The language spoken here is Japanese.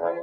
何?